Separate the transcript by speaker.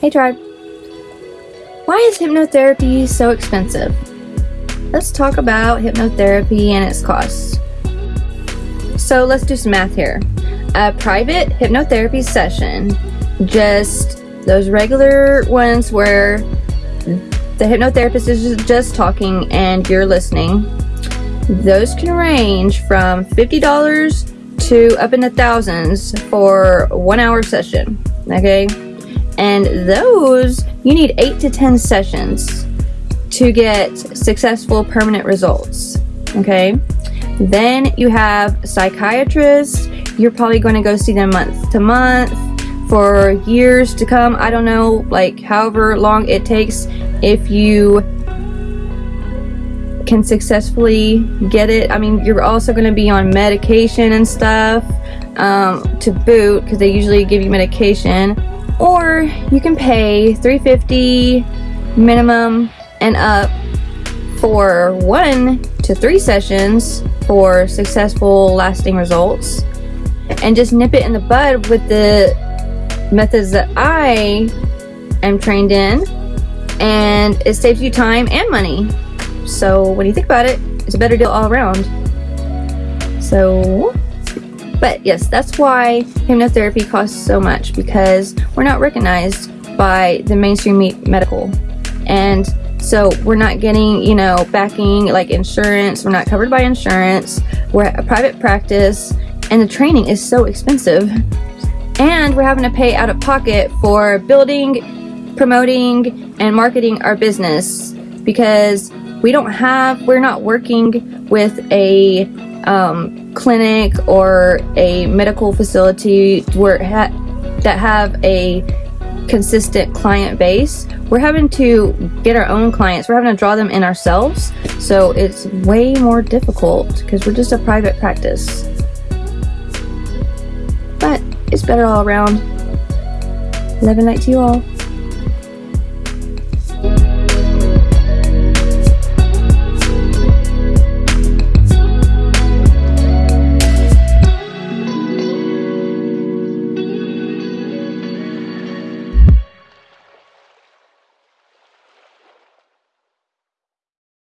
Speaker 1: Hey tribe. Why is hypnotherapy so expensive? Let's talk about hypnotherapy and its costs. So let's do some math here. A private hypnotherapy session, just those regular ones where the hypnotherapist is just talking and you're listening, those can range from $50 to up in the thousands for one hour session. Okay. And those you need eight to 10 sessions to get successful permanent results. Okay. Then you have psychiatrists. You're probably going to go see them month to month for years to come. I don't know, like however long it takes if you can successfully get it. I mean, you're also going to be on medication and stuff um, to boot because they usually give you medication. Or you can pay 350 minimum and up for one to three sessions for successful lasting results. And just nip it in the bud with the methods that I am trained in. And it saves you time and money. So when you think about it? It's a better deal all around. So but yes that's why hypnotherapy costs so much because we're not recognized by the mainstream medical and so we're not getting, you know, backing like insurance. We're not covered by insurance. We're a private practice and the training is so expensive. And we're having to pay out of pocket for building, promoting, and marketing our business because we don't have, we're not working with a um, clinic or a medical facility where ha that have a consistent client base, we're having to get our own clients. We're having to draw them in ourselves. So it's way more difficult because we're just a private practice. But it's better all around. Love and light to you all.